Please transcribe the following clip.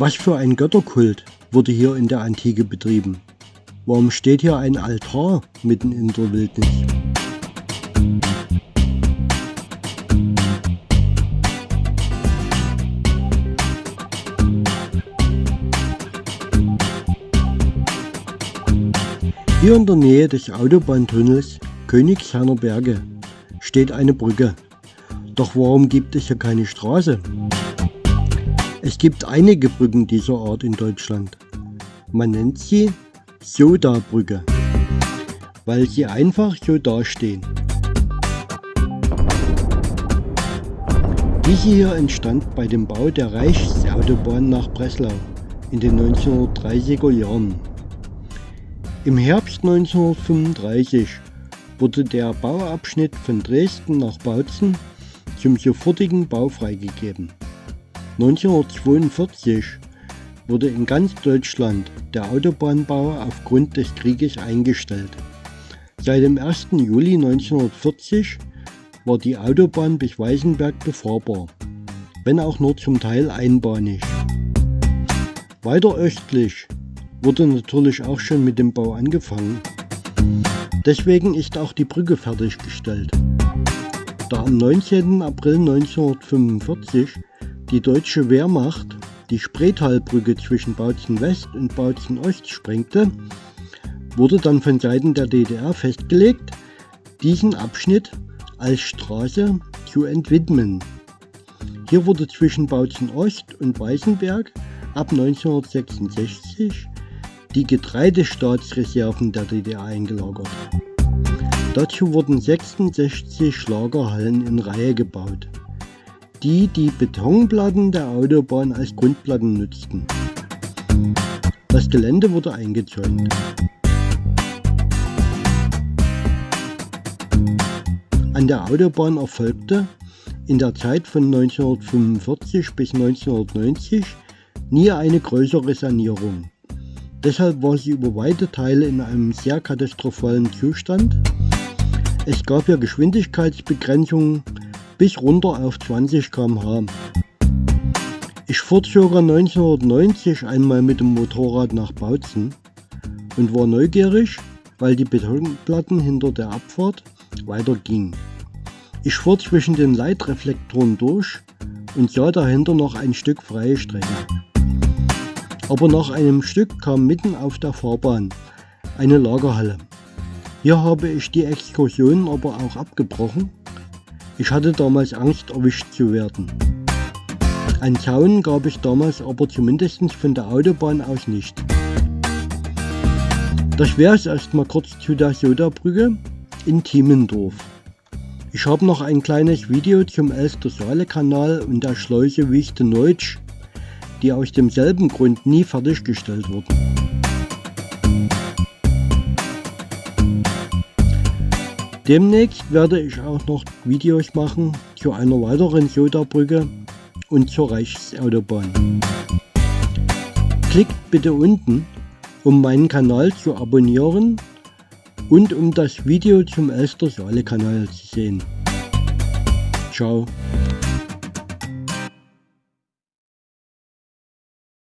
Was für ein Götterkult wurde hier in der Antike betrieben? Warum steht hier ein Altar mitten in der Wildnis? Hier in der Nähe des Autobahntunnels Königsherner Berge steht eine Brücke. Doch warum gibt es hier keine Straße? Es gibt einige Brücken dieser Art in Deutschland. Man nennt sie Soda-Brücke, weil sie einfach so dastehen. Diese hier entstand bei dem Bau der Reichsautobahn nach Breslau in den 1930er Jahren. Im Herbst 1935 wurde der Bauabschnitt von Dresden nach Bautzen zum sofortigen Bau freigegeben. 1942 wurde in ganz Deutschland der Autobahnbau aufgrund des Krieges eingestellt. Seit dem 1. Juli 1940 war die Autobahn bis Weißenberg befahrbar, wenn auch nur zum Teil einbahnig. Weiter östlich wurde natürlich auch schon mit dem Bau angefangen. Deswegen ist auch die Brücke fertiggestellt. Da am 19. April 1945 die deutsche Wehrmacht die Spreetalbrücke zwischen Bautzen West und Bautzen Ost sprengte, wurde dann von Seiten der DDR festgelegt, diesen Abschnitt als Straße zu entwidmen. Hier wurde zwischen Bautzen Ost und Weißenberg ab 1966 die Getreidestaatsreserven der DDR eingelagert. Dazu wurden 66 Lagerhallen in Reihe gebaut, die die Betonplatten der Autobahn als Grundplatten nutzten. Das Gelände wurde eingezäunt. An der Autobahn erfolgte in der Zeit von 1945 bis 1990 nie eine größere Sanierung. Deshalb war sie über weite Teile in einem sehr katastrophalen Zustand. Es gab hier Geschwindigkeitsbegrenzungen bis runter auf 20 km/h. Ich fuhr ca. 1990 einmal mit dem Motorrad nach Bautzen und war neugierig, weil die Betonplatten hinter der Abfahrt weitergingen. Ich fuhr zwischen den Leitreflektoren durch und sah dahinter noch ein Stück freie Strecke. Aber nach einem Stück kam mitten auf der Fahrbahn eine Lagerhalle. Hier habe ich die Exkursion aber auch abgebrochen. Ich hatte damals Angst erwischt zu werden. Ein Zaun gab es damals aber zumindest von der Autobahn aus nicht. Das wäre es erstmal kurz zu der Sodabrücke in Tiemendorf. Ich habe noch ein kleines Video zum Elster-Saale-Kanal und der Schleuse Wichte-Neutsch die aus demselben Grund nie fertiggestellt wurden. Demnächst werde ich auch noch Videos machen zu einer weiteren Soda-Brücke und zur Reichsautobahn. Klickt bitte unten, um meinen Kanal zu abonnieren und um das Video zum Elster Saale Kanal zu sehen. Ciao.